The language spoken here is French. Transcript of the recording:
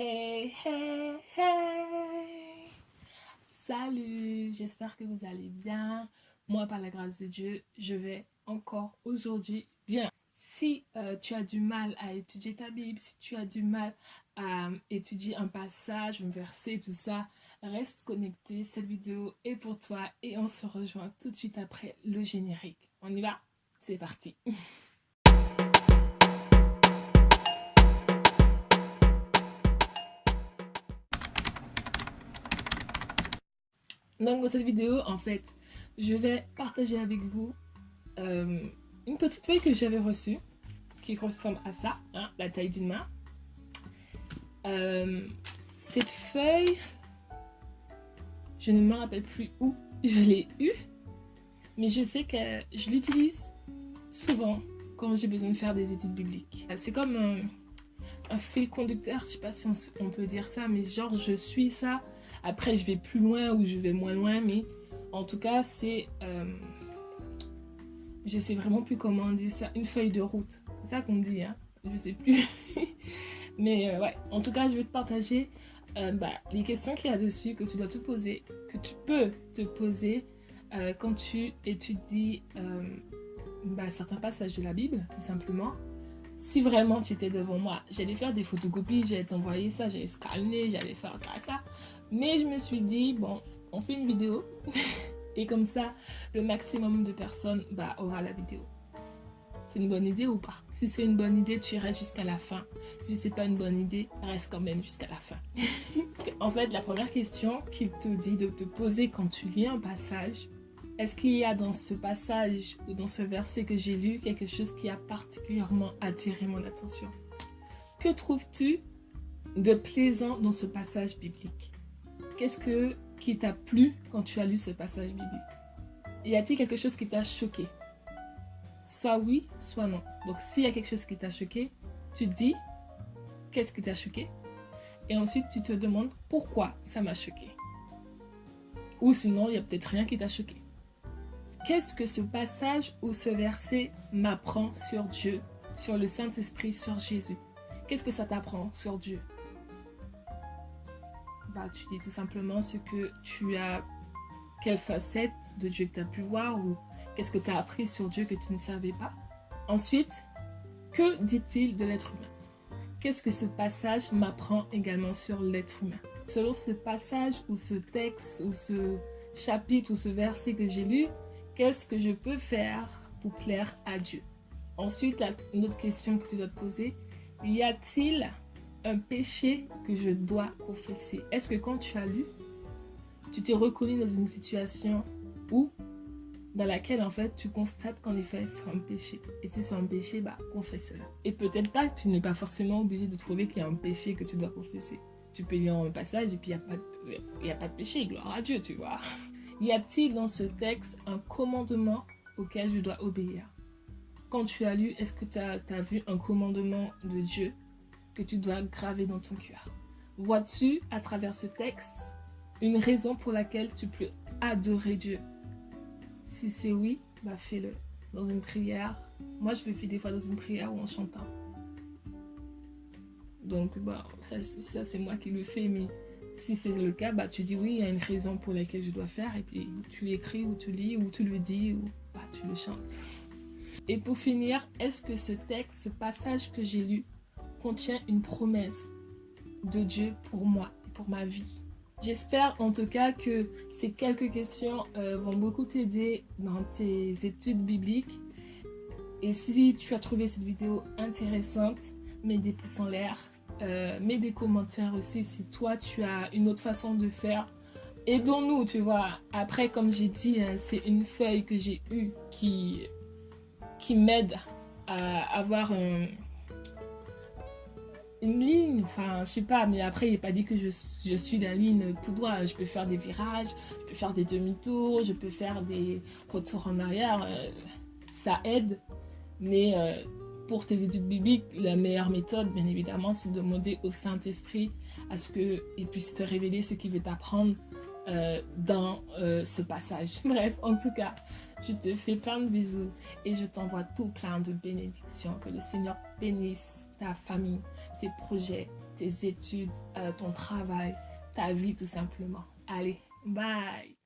Hey, hey, hey Salut, j'espère que vous allez bien. Moi, par la grâce de Dieu, je vais encore aujourd'hui bien. Si euh, tu as du mal à étudier ta Bible, si tu as du mal à étudier un passage, un verset, tout ça, reste connecté. Cette vidéo est pour toi et on se rejoint tout de suite après le générique. On y va C'est parti Donc dans cette vidéo, en fait, je vais partager avec vous euh, une petite feuille que j'avais reçue, qui ressemble à ça, hein, la taille d'une main. Euh, cette feuille, je ne me rappelle plus où je l'ai eue, mais je sais que je l'utilise souvent quand j'ai besoin de faire des études bibliques. C'est comme un, un, fil conducteur, je sais pas si on peut dire ça, mais genre je suis ça après, je vais plus loin ou je vais moins loin, mais en tout cas, c'est... Euh, je sais vraiment plus comment on dit ça. Une feuille de route. C'est ça qu'on dit, hein. Je sais plus. mais euh, ouais, en tout cas, je vais te partager euh, bah, les questions qu'il y a dessus que tu dois te poser, que tu peux te poser quand tu étudies bah, certains passages de la Bible, tout simplement si vraiment tu étais devant moi, j'allais faire des photocopies, j'allais t'envoyer ça, j'allais scanner, j'allais faire ça, ça. Mais je me suis dit, bon, on fait une vidéo. et comme ça, le maximum de personnes bah, aura la vidéo. C'est une bonne idée ou pas? Si c'est une bonne idée, tu restes jusqu'à la fin. Si c'est pas une bonne idée, reste quand même jusqu'à la fin. en fait, la première question qu'il te dit de te poser quand tu lis un passage, est-ce qu'il y a dans ce passage ou dans ce verset que j'ai lu quelque chose qui a particulièrement attiré mon attention? Que trouves-tu de plaisant dans ce passage biblique? Qu'est-ce que qui t'a plu quand tu as lu ce passage biblique? Y a-t-il quelque chose qui t'a choqué? Soit oui, soit non. Donc s'il y a quelque chose qui t'a choqué, tu dis qu'est-ce qui t'a choqué? Et ensuite tu te demandes pourquoi ça m'a choqué. Ou sinon, il n'y a peut-être rien qui t'a choqué. Qu'est-ce que ce passage ou ce verset m'apprend sur Dieu, sur le Saint-Esprit, sur Jésus? Qu'est-ce que ça t'apprend sur Dieu? Bah, Tu dis tout simplement ce que tu as, quelle facette de Dieu que tu as pu voir ou qu'est-ce que tu as appris sur Dieu que tu ne savais pas? Ensuite, que dit-il de l'être humain? Qu'est-ce que ce passage m'apprend également sur l'être humain? Selon ce passage ou ce texte ou ce chapitre ou ce verset que j'ai lu, Qu'est-ce que je peux faire pour plaire à Dieu? Ensuite, une autre question que tu dois te poser, y a-t-il un péché que je dois confesser? Est-ce que quand tu as lu, tu t'es reconnu dans une situation où, dans laquelle en fait tu constates qu'en effet c'est un péché? Et si c'est un péché, bah confesse-le. Et peut-être pas tu n'es pas forcément obligé de trouver qu'il y a un péché que tu dois confesser. Tu peux lire un passage et puis il n'y a, a pas de péché, gloire à Dieu, tu vois. Y a-t-il dans ce texte un commandement auquel je dois obéir? Quand tu as lu, est-ce que tu as, vu un commandement de Dieu que tu dois graver dans ton cœur? Vois-tu, à travers ce texte, une raison pour laquelle tu peux adorer Dieu? Si c'est oui, bah fais-le dans une prière. Moi, je le fais des fois dans une prière ou en chantant. Donc, bah, ça, ça c'est moi qui le fais, mais si c'est le cas, bah, tu dis oui, il y a une raison pour laquelle je dois faire. Et puis tu l'écris ou tu lis ou tu le dis ou bah, tu le chantes. Et pour finir, est-ce que ce texte, ce passage que j'ai lu, contient une promesse de Dieu pour moi et pour ma vie? J'espère en tout cas que ces quelques questions euh, vont beaucoup t'aider dans tes études bibliques. Et si tu as trouvé cette vidéo intéressante, mets des pouces en l'air, euh, mets des commentaires aussi si toi tu as une autre façon de faire. Aidons-nous, tu vois. Après, comme j'ai dit, hein, c'est une feuille que j'ai eue qui, qui m'aide à avoir une ligne. Enfin, je sais pas, mais après, il n'est pas dit que je, je suis la ligne tout droit. Je peux faire des virages, je peux faire des demi-tours, je peux faire des retours en arrière. Euh, ça aide, mais euh, pour tes études bibliques, la meilleure méthode, bien évidemment, c'est de demander au Saint-Esprit à ce qu'il puisse te révéler ce qu'il veut t'apprendre euh, dans euh, ce passage. Bref, en tout cas, je te fais plein de bisous et je t'envoie tout plein de bénédictions. Que le Seigneur bénisse ta famille, tes projets, tes études, euh, ton travail, ta vie tout simplement. Allez, bye